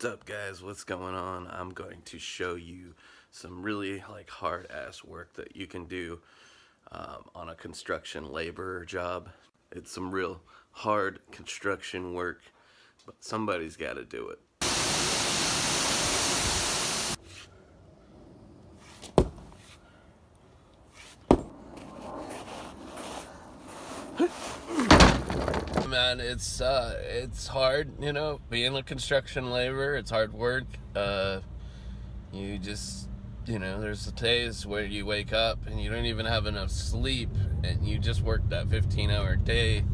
What's up guys, what's going on? I'm going to show you some really like hard ass work that you can do um, on a construction labor job. It's some real hard construction work, but somebody's got to do it. Man. It's uh, it's hard, you know, being a construction laborer. It's hard work. Uh, you just, you know, there's days where you wake up and you don't even have enough sleep, and you just work that 15-hour day,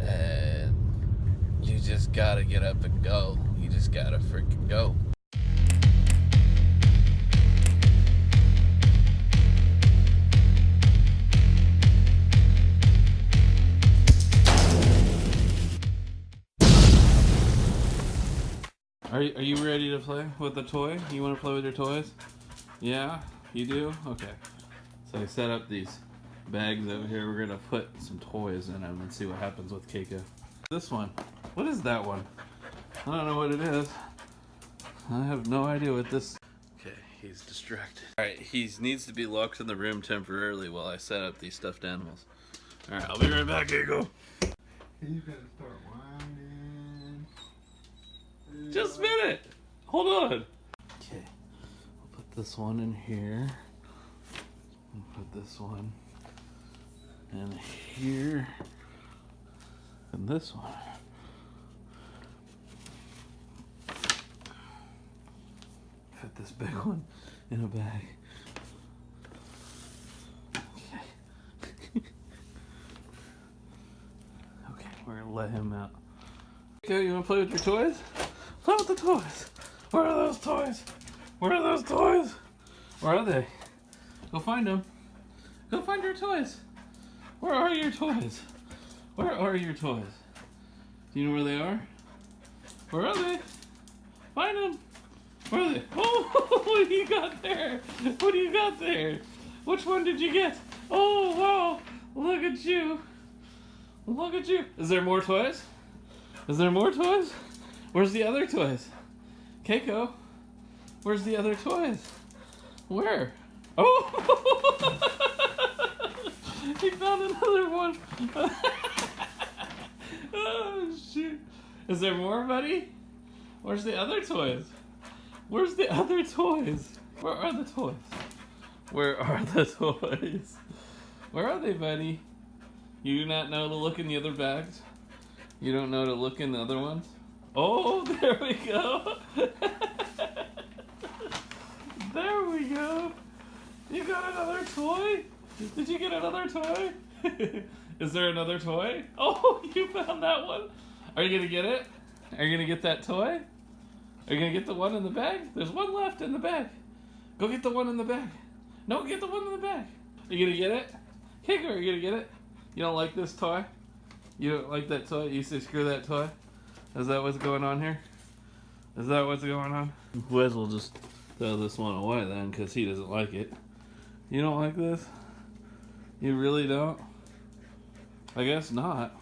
and you just gotta get up and go. You just gotta freaking go. Are you, are you ready to play with the toy? You want to play with your toys? Yeah? You do? Okay. So I set up these bags over here. We're going to put some toys in them and see what happens with Keiko. This one. What is that one? I don't know what it is. I have no idea what this... Okay, he's distracted. Alright, he needs to be locked in the room temporarily while I set up these stuffed animals. Alright, I'll be right back, Keiko. He's gonna start Just a minute. Hold on. Okay. I'll put this one in here. And put this one in here. And this one. Put this big one in a bag. Okay. okay, we're gonna let him out. Okay, you wanna play with your toys? Play with the toys. Where are those toys? Where are those toys? Where are they? Go find them. Go find your toys. Where are your toys? Where are your toys? Do you know where they are? Where are they? Find them. Where are they? Oh, what do you got there? What do you got there? Which one did you get? Oh, wow. Look at you. Look at you. Is there more toys? Is there more toys? Where's the other toys? Keiko, where's the other toys? Where? Oh! he found another one. oh, shoot. Is there more, buddy? Where's the other toys? Where's the other toys? Where are the toys? Where are the toys? Where are they, buddy? You do not know to look in the other bags? You don't know to look in the other ones? Oh, there we go. there we go. You got another toy? Did you get another toy? Is there another toy? Oh, you found that one. Are you gonna get it? Are you gonna get that toy? Are you gonna get the one in the bag? There's one left in the bag. Go get the one in the bag. No, get the one in the bag. Are you gonna get it? Kicker, are you gonna get it? You don't like this toy? You don't like that toy? You say screw that toy? Is that what's going on here? Is that what's going on? Wes will just throw this one away then because he doesn't like it. You don't like this? You really don't? I guess not.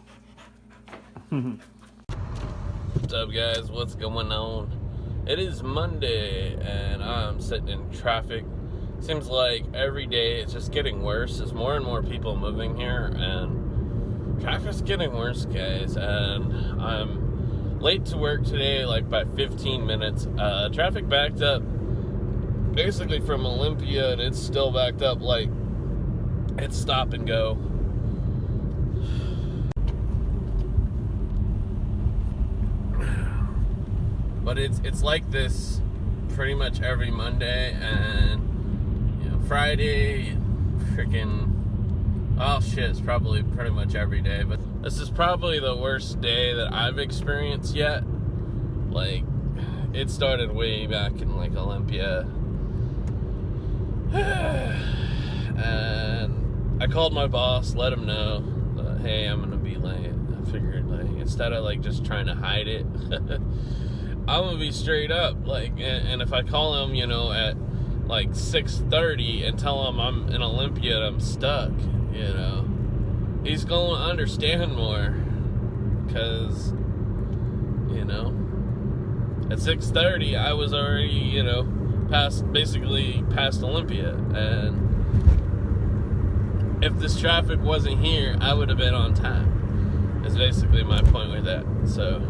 What's up guys? What's going on? It is Monday and I'm sitting in traffic. Seems like every day it's just getting worse. There's more and more people moving here and traffic's getting worse guys and I'm late to work today, like by 15 minutes. Uh, traffic backed up basically from Olympia, and it's still backed up. Like it's stop and go. But it's it's like this pretty much every Monday and you know Friday, freaking oh shit, it's probably pretty much every day, but this is probably the worst day that I've experienced yet. Like, it started way back in like Olympia. and I called my boss, let him know that, hey, I'm gonna be late. I figured, like, instead of like just trying to hide it, I'm gonna be straight up. Like, and, and if I call him, you know, at like 6:30 and tell him I'm in Olympia and I'm stuck, you know, he's going to understand more because you know At 6:30, I was already, you know, past basically past Olympia, and if this traffic wasn't here, I would have been on time. Is basically my point with that. So,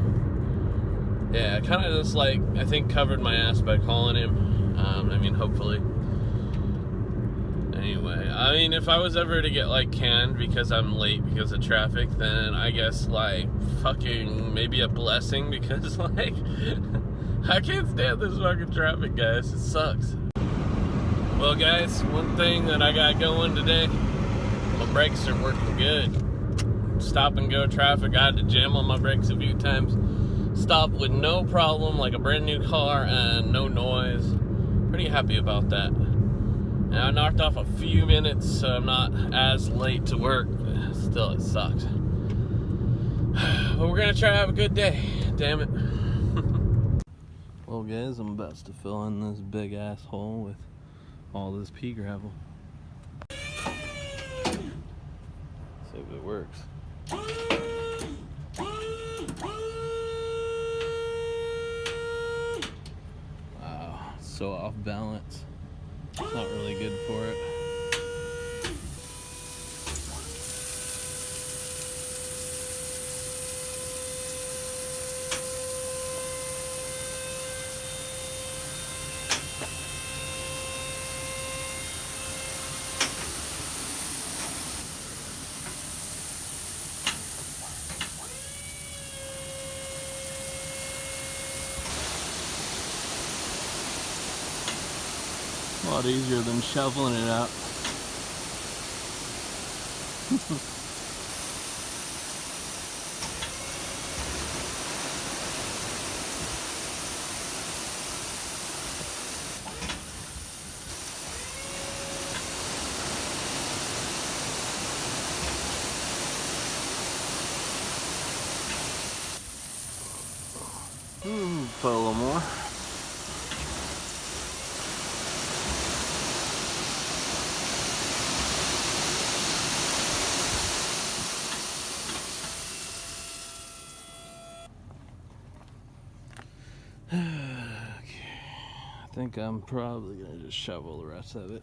yeah, I kind of just like I think covered my ass by calling him. Um, I mean, hopefully. Anyway, I mean, if I was ever to get like canned because I'm late because of traffic, then I guess like fucking maybe a blessing because like I can't stand this fucking traffic, guys. It sucks. Well, guys, one thing that I got going today, my brakes are working good. Stop and go traffic. I had to jam on my brakes a few times. Stop with no problem, like a brand new car, and no noise. Pretty happy about that. And I knocked off a few minutes, so I'm not as late to work. Still, it sucks. But we're gonna try to have a good day. Damn it. well, guys, I'm about to fill in this big ass hole with all this pea gravel. See if it works. Wow, so off balance. Not really good for it. A lot easier than shoveling it out. Hmm, put a little more. Think I'm probably gonna just shovel the rest of it.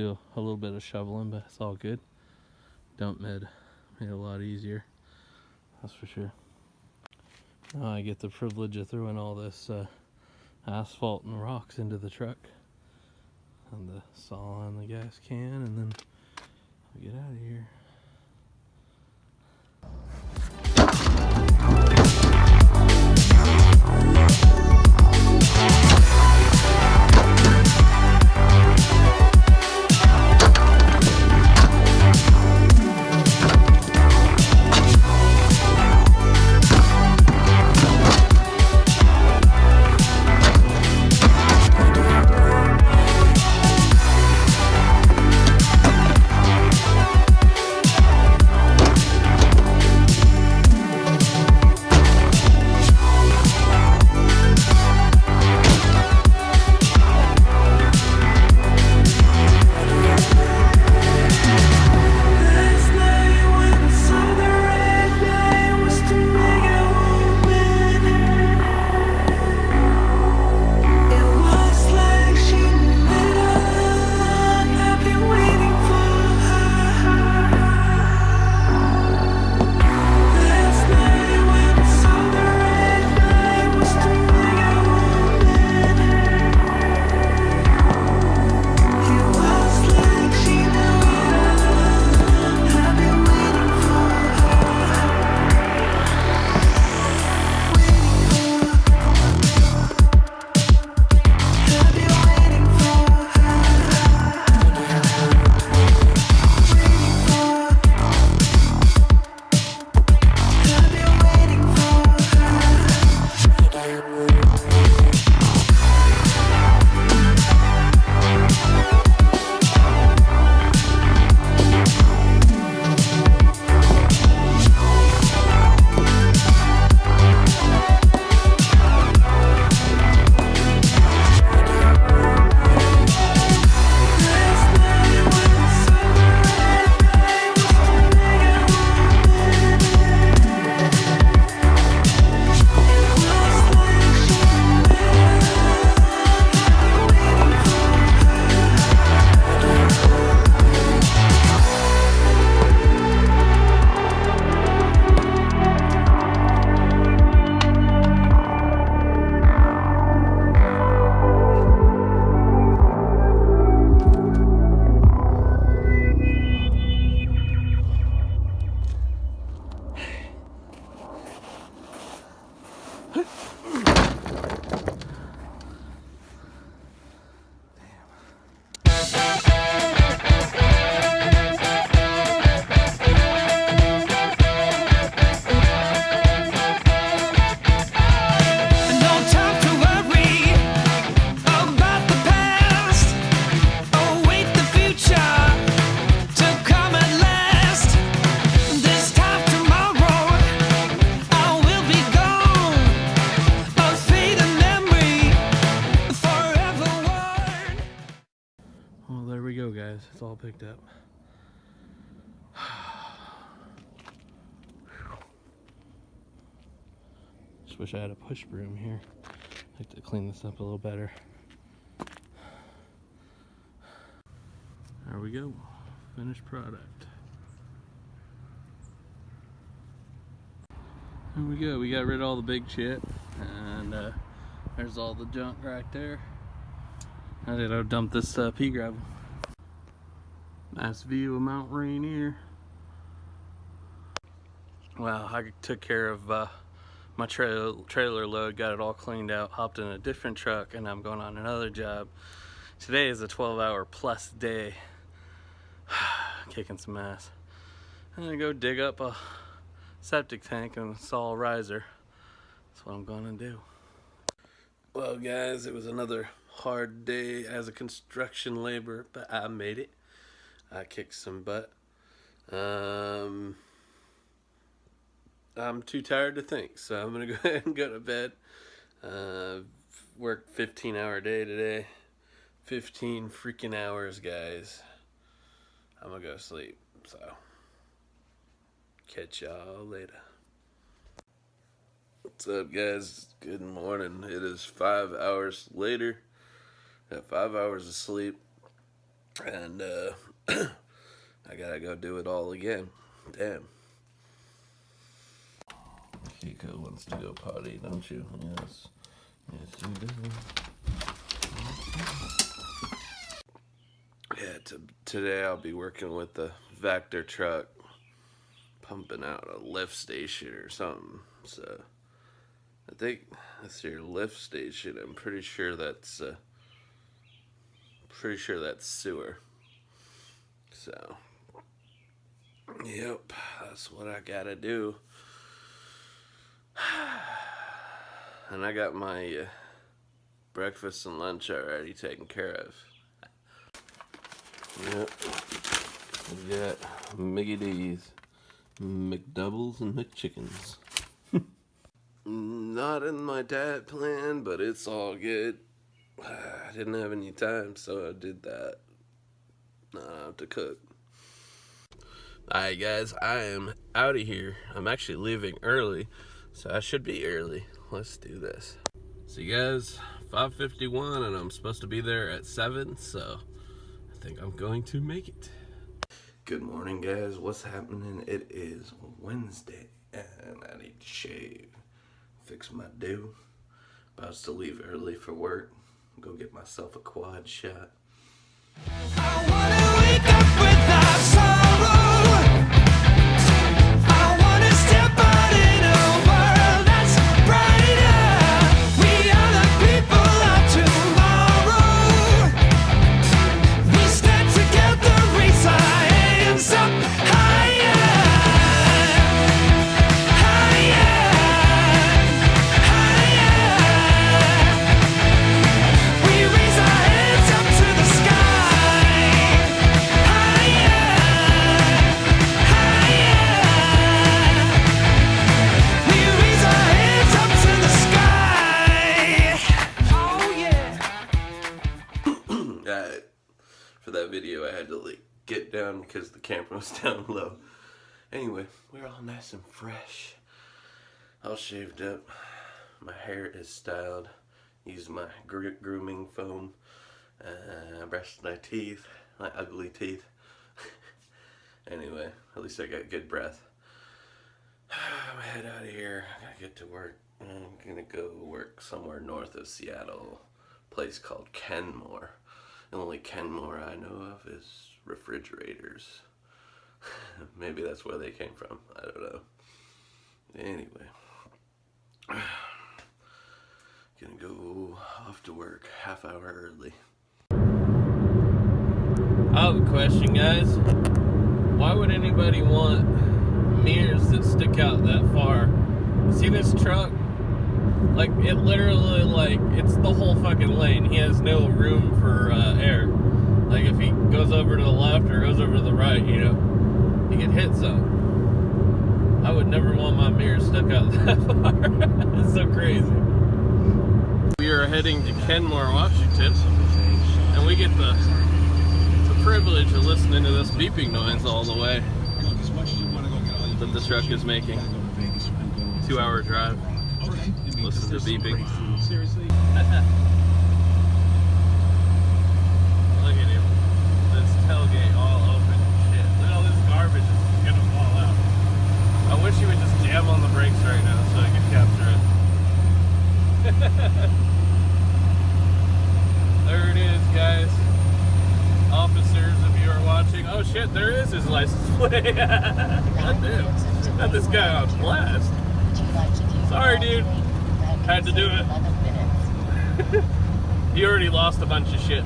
Do a little bit of shoveling, but it's all good. Dump made it a lot easier. That's for sure. Now I get the privilege of throwing all this uh, asphalt and rocks into the truck. And the saw and the gas can, and then I'll get out of here. Wish I had a push broom here. I'd like to clean this up a little better. There we go. Finished product. There we go. We got rid of all the big shit. And uh, there's all the junk right there. I did I dump this uh, pea gravel. Nice view of Mount Rainier. Well, I took care of uh, my trailer, trailer load, got it all cleaned out, hopped in a different truck, and I'm going on another job. Today is a 12 hour plus day. Kicking some ass. I'm gonna go dig up a septic tank and install a riser. That's what I'm gonna do. Well, guys, it was another hard day as a construction laborer, but I made it. I kicked some butt. Um, I'm too tired to think, so I'm gonna go ahead and go to bed. Uh, worked 15 hour day today. 15 freaking hours, guys. I'm gonna go sleep, so catch y'all later. What's up, guys? Good morning. It is five hours later. Got five hours of sleep, and uh, I gotta go do it all again. Damn. Kiko wants to go potty, don't you? Yes. Yes, you do. Yeah, to, today I'll be working with the Vactor truck, pumping out a lift station or something. So I think that's your lift station. I'm pretty sure that's uh, pretty sure that's sewer. So yep, that's what I gotta do. And I got my uh, breakfast and lunch already taken care of. Yep. We got Mickey D's, McDoubles, and McChickens. Not in my diet plan, but it's all good. I didn't have any time, so I did that. Now I have to cook. Alright, guys, I am out of here. I'm actually leaving early, so I should be early. Let's do this. So, you guys, 5:51, and I'm supposed to be there at 7, so I think I'm going to make it. Good morning, guys. What's happening? It is Wednesday, and I need to shave, fix my do. About to leave early for work. Go get myself a quad shot. Use my gr- grooming foam. Uh, brushed my teeth, my ugly teeth. anyway, at least I got good breath. I'm head out of here. I gotta get to work. I'm gonna go work somewhere north of Seattle. Place called Kenmore. The only Kenmore I know of is refrigerators. Maybe that's where they came from. I don't know. Anyway. work half hour early. I have a question, guys. Why would anybody want mirrors that stick out that far? See this truck? Like it literally, like it's the whole fucking lane. He has no room for uh, air. Like if he goes over to the left or goes over to the right, you know, he could hit something. I would never want my mirror stuck out that far. it's so crazy. Heading to Kenmore, Washington, and we get the the privilege of listening to this beeping noise all the way that the truck is making. Two hour drive. Listen to the beeping. Look at him. This tailgate all open. Shit. Look at all this garbage is gonna fall out. I wish he would just jam on the brakes right now so I could capture it. there it is, guys. Officers, if you are watching. Oh shit, there is his license plate. God damn. Got this guy on blast. Sorry, dude. Had to do it. You already lost a bunch of shit.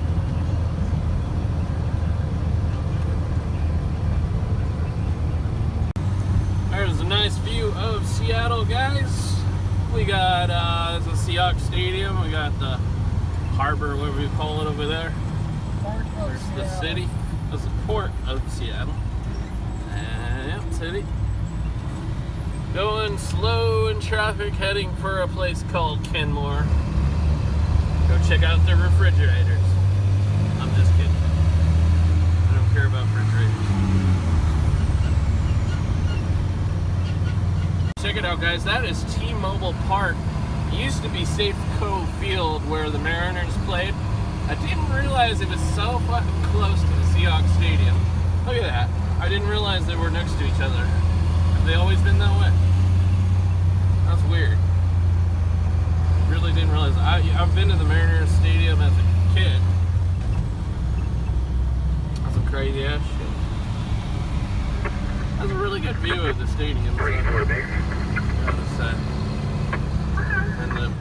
There's a nice view of Seattle, guys. We got uh, the Seahawks Stadium. We got the harbor, whatever we call it over there. There's the city. That's the port of Seattle. And yeah, city. Going slow in traffic, heading for a place called Kenmore. Go check out their refrigerators. I'm just kidding. I don't care about refrigerators. Check it out, guys. That is T-Mobile Park. It used to be Safeco Field where the Mariners played. I didn't realize it was so fucking close to the Seahawks Stadium. Look at that. I didn't realize they were next to each other. Have they always been that way? That's weird. Really didn't realize. I, I've been to the Mariners Stadium as a kid. That's some crazy ass shit. That's a really good view of the stadium. So, gotta say. And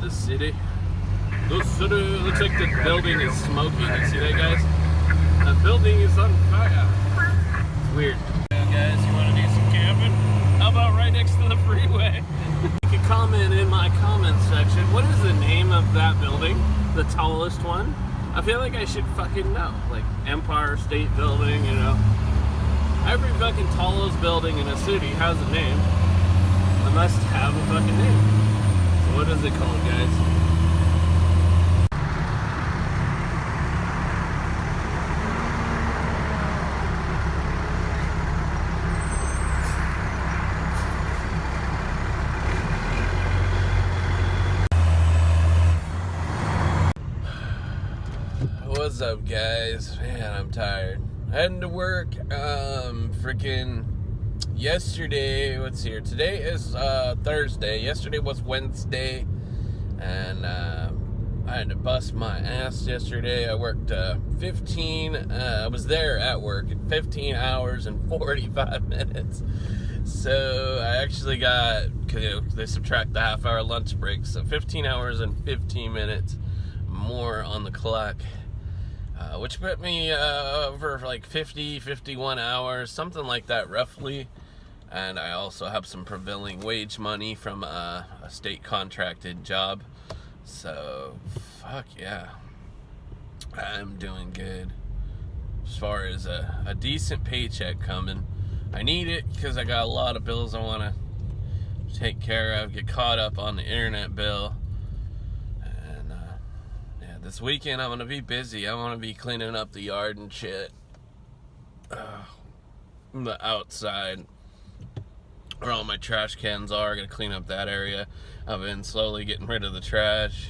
the, city. The city looks like the building is smoking. You see that, guys? The building is on fire. It's weird. Well, guys, you want to do some camping? How about right next to the freeway? you can comment in my comment section. What is the name of that building? The tallest one? I feel like I should fucking know. Like Empire State Building, you know. Every fucking tallest building in a city has a name. It must have a fucking name. What is it called, guys? What's up, guys? Man, I'm tired. Heading to work. Um, freaking yesterday. What's here? Today is uh, Thursday. Yesterday was Wednesday, and uh, I had to bust my ass yesterday. I worked uh, 15. Uh, I was there at work 15 hours and 45 minutes. So I actually got, you know, they subtract the half hour lunch break, so 15 hours and 15 minutes more on the clock, uh, which put me uh, over like 50, 51 hours, something like that roughly. And I also have some prevailing wage money from uh, a state contracted job. So, fuck yeah. I'm doing good. As far as a, a decent paycheck coming. I need it because I got a lot of bills I want to take care of, get caught up on the internet bill. And uh, yeah, this weekend I'm gonna be busy. I want to be cleaning up the yard and shit. Uh, the outside where all my trash cans are. Gonna clean up that area. I've been slowly getting rid of the trash.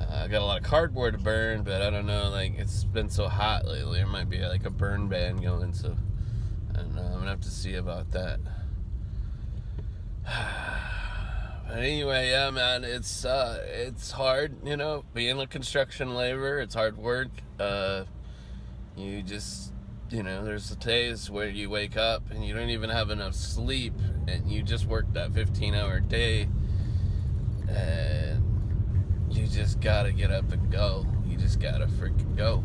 Uh, I got a lot of cardboard to burn, but I don't know. Like it's been so hot lately, there might be like a burn ban going. So, and uh, I'm gonna have to see about that. But anyway, yeah, man, it's uh, it's hard, you know, being a construction labor. It's hard work. Uh, you just, you know, there's the days where you wake up and you don't even have enough sleep, and you just work that 15-hour day, and you just gotta get up and go. You just gotta freaking go.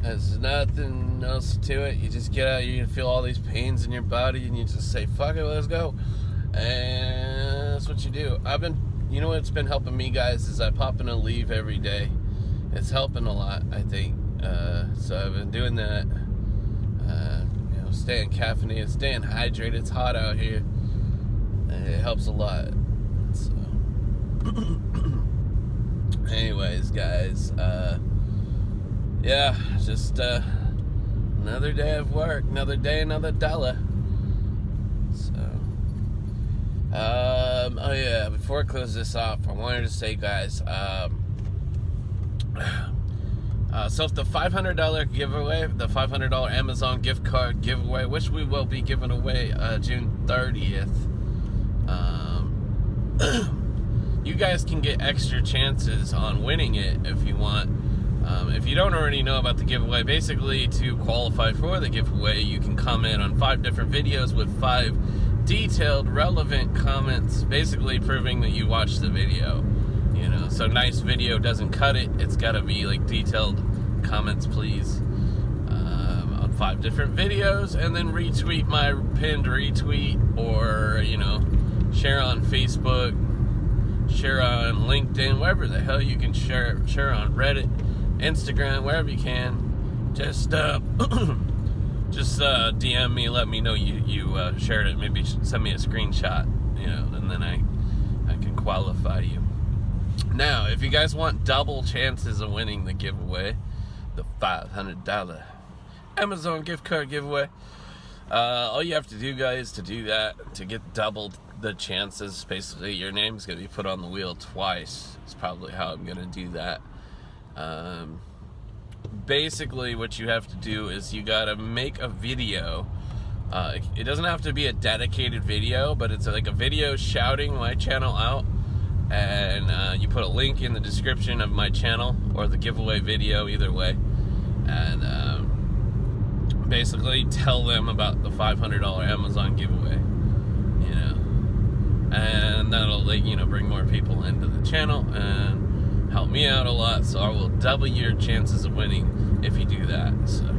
There's nothing else to it. You just get out, you feel all these pains in your body, and you just say, fuck it, let's go. And that's what you do. I've been, you know what's been helping me, guys, is I pop in a leave every day. It's helping a lot, I think. Uh, so I've been doing that. Staying caffeinated, staying hydrated. It's hot out here. It helps a lot. So, anyways, guys, uh, yeah, just uh, another day of work, another day, another dollar. So, um, oh yeah, before I close this off, I wanted to say, guys, um, uh, so if the $500 giveaway, the $500 Amazon gift card giveaway, which we will be giving away uh, June 30th, um, you guys can get extra chances on winning it if you want. Um, if you don't already know about the giveaway, basically to qualify for the giveaway, you can comment on five different videos with five detailed, relevant comments, basically proving that you watched the video. You know, so nice video doesn't cut it. It's got to be like detailed comments, please, um, on five different videos, and then retweet my pinned retweet, or you know, share on Facebook, share on LinkedIn, wherever the hell you can share. Share on Reddit, Instagram, wherever you can. Just uh, just uh, DM me, let me know you you uh, shared it. Maybe send me a screenshot, you know, and then I I can qualify you. Now, if you guys want double chances of winning the giveaway, the $500 Amazon gift card giveaway, uh, all you have to do, guys, to do that, to get doubled the chances, basically your name's going to be put on the wheel twice. It's probably how I'm going to do that. Um, basically, what you have to do is you got to make a video. Uh, it doesn't have to be a dedicated video, but it's like a video shouting my channel out and uh, you put a link in the description of my channel or the giveaway video, either way, and um, basically tell them about the $500 Amazon giveaway. You know, and that'll like you know bring more people into the channel and help me out a lot. So I will double your chances of winning if you do that. So.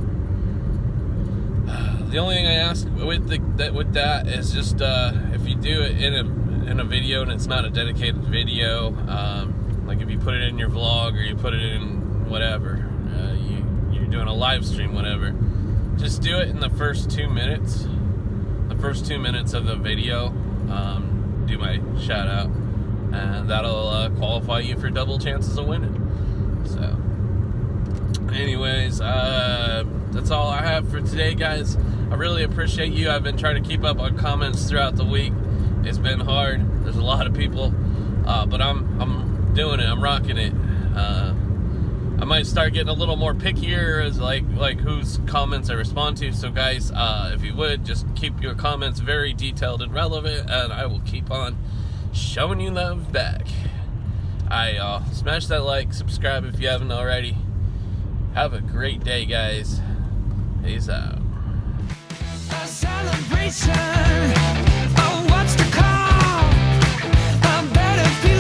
The only thing I ask with the that with that is just uh, if you do it in a in a video and it's not a dedicated video, um, like if you put it in your vlog or you put it in whatever, uh, you, you're doing a live stream, whatever, just do it in the first two minutes. The first two minutes of the video, um, do my shout out, and that'll uh, qualify you for double chances of winning. So, anyways, uh, that's all I have for today, guys. I really appreciate you. I've been trying to keep up on comments throughout the week. It's been hard. There's a lot of people, uh, but I'm I'm doing it. I'm rocking it. Uh, I might start getting a little more pickier as like like whose comments I respond to. So guys, uh, if you would just keep your comments very detailed and relevant, and I will keep on showing you love back. I uh, smash that like, subscribe if you haven't already. Have a great day, guys. Peace out.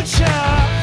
nature